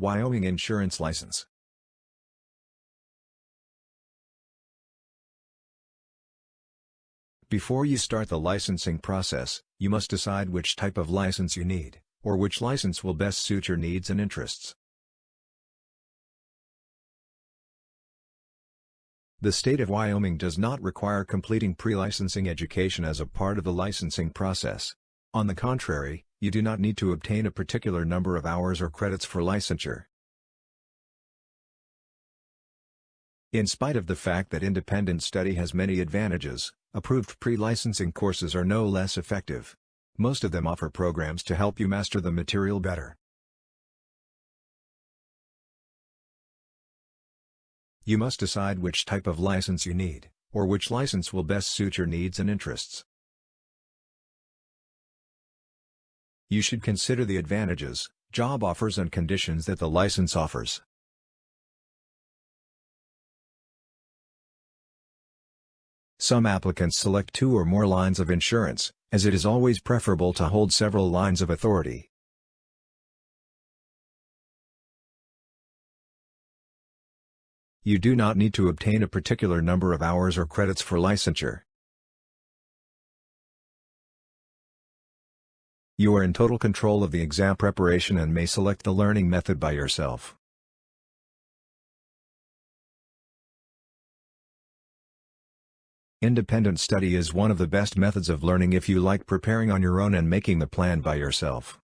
Wyoming Insurance License Before you start the licensing process, you must decide which type of license you need, or which license will best suit your needs and interests. The state of Wyoming does not require completing pre-licensing education as a part of the licensing process. On the contrary, you do not need to obtain a particular number of hours or credits for licensure. In spite of the fact that independent study has many advantages, approved pre-licensing courses are no less effective. Most of them offer programs to help you master the material better. You must decide which type of license you need, or which license will best suit your needs and interests. You should consider the advantages, job offers and conditions that the license offers. Some applicants select two or more lines of insurance, as it is always preferable to hold several lines of authority. You do not need to obtain a particular number of hours or credits for licensure. You are in total control of the exam preparation and may select the learning method by yourself. Independent study is one of the best methods of learning if you like preparing on your own and making the plan by yourself.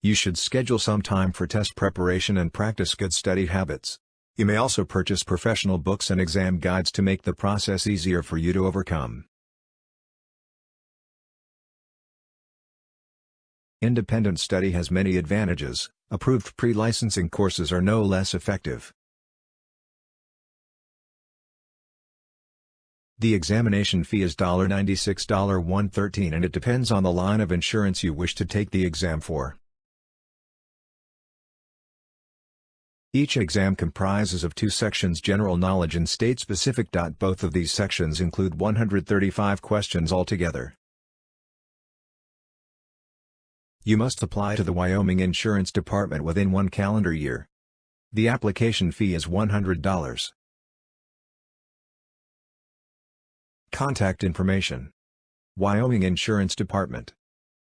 You should schedule some time for test preparation and practice good study habits. You may also purchase professional books and exam guides to make the process easier for you to overcome. Independent study has many advantages, approved pre-licensing courses are no less effective. The examination fee is $96 $113 and it depends on the line of insurance you wish to take the exam for. Each exam comprises of two sections General Knowledge and State Specific. Both of these sections include 135 questions altogether. You must apply to the Wyoming Insurance Department within one calendar year. The application fee is $100. Contact information. Wyoming Insurance Department.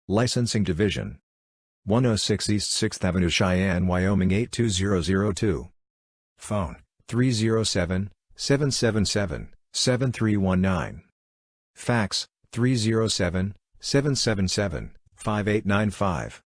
Licensing Division. 106 East 6th Avenue Cheyenne, Wyoming 82002. Phone, 307-777-7319. Fax, 307-777 5895